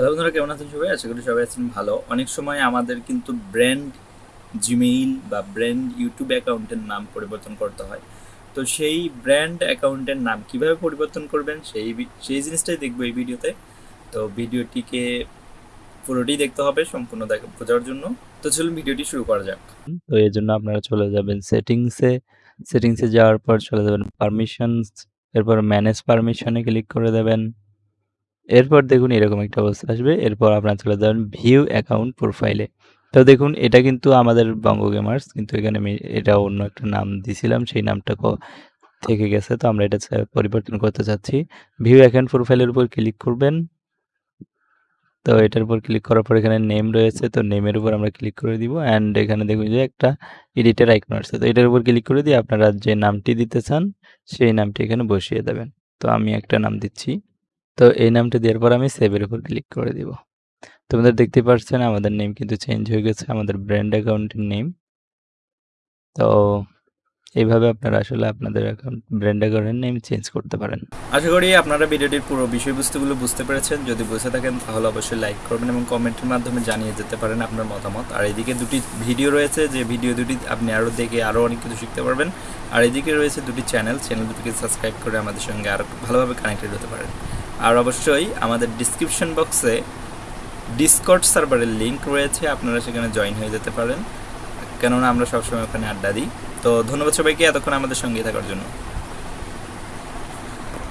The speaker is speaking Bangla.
হ্যালো বন্ধুরা, কেমন আছেন সবাই? আশা করি সবাই আছেন ভালো। অনেক সময় আমাদের কিন্তু ব্র্যান্ড জিমেইল বা ব্র্যান্ড ইউটিউব অ্যাকাউন্টের নাম পরিবর্তন করতে হয়। তো সেই ব্র্যান্ড অ্যাকাউন্টের নাম কীভাবে পরিবর্তন করবেন, সেই সেই জিনিসটাই দেখব এই ভিডিওতে। তো ভিডিওটিকে পুরোটি দেখতে হবে, সম্পূর্ণ দেখা, বোঝার জন্য। তো চলুন ভিডিওটি শুরু করা যাক। তো এর জন্য আপনারা চলে যাবেন সেটিংসে সেটিংসে যাওয়ার পর চলে যাবেন পারমিশনস এরপর ম্যানেজ পারমিশনে ক্লিক করে দেবেন। এরপর দেখুন এরকম একটা অবস্থা আসবে। এরপর আপনারা চলে যাবেন ভিউ অ্যাকাউন্ট প্রোফাইলে তো দেখুন, এটা কিন্তু আমাদের বঙ্গ গেমার্স কিন্তু এখানে আমি এটা অন্য একটা নাম দিছিলাম, সেই নামটা থেকে গেছে। তো আমরা এটা পরিবর্তন করতে চাচ্ছি। ভিউ অ্যাকাউন্ট প্রোফাইলের উপর ক্লিক করবেন। তো এটার উপর ক্লিক করার পর এখানে নেম রয়েছে, তো নেমের উপর আমরা ক্লিক করে দিব। অ্যান্ড এখানে দেখুন যে একটা এডিটের আইকন আছে। তো এটার উপর ক্লিক করে দিয়ে আপনারা যে নামটি দিতে চান, সেই নামটি এখানে বসিয়ে দেবেন। তো আমি একটা নাম দিচ্ছি। তো এই নামটি দেওয়ার পর আমি সেভের উপর ক্লিক করে দিব। তোমাদের দেখতে পাচ্ছেন আমাদের নেম কিন্তু চেঞ্জ হয়ে গেছে, আমাদের ব্র্যান্ড অ্যাকাউন্টের নেম তো এইভাবে আপনারা আসলে আপনাদের অ্যাকাউন্ট ব্র্যান্ড অ্যাকাউন্টের নেম চেঞ্জ করতে পারেন। আশা করি আপনারা ভিডিওটির পুরো বিষয়বস্তুগুলো বুঝতে পেরেছেন। যদি বুঝে থাকেন তাহলে অবশ্যই লাইক করবেন এবং কমেন্টের মাধ্যমে জানিয়ে যেতে পারেন আপনার মতামত। আর এদিকে দুটি ভিডিও রয়েছে, যে ভিডিও দুটি আপনি আরও দেখে আরও অনেক কিছু শিখতে পারবেন। আর এদিকে রয়েছে দুটি চ্যানেল চ্যানেল দুটিকে সাবস্ক্রাইব করে আমাদের সঙ্গে আরও ভালোভাবে কানেক্টেড হতে পারেন। আর অবশ্যই আমাদের ডিসক্রিপশন বক্সে ডিসকর্ড সার্ভারের লিঙ্ক রয়েছে, আপনারা সেখানে জয়েন হয়ে যেতে পারেন। কেননা আমরা সবসময় ওখানে আড্ডা দিই। তো ধন্যবাদ সবাইকে, এতক্ষণ আমাদের সঙ্গে থাকার জন্য।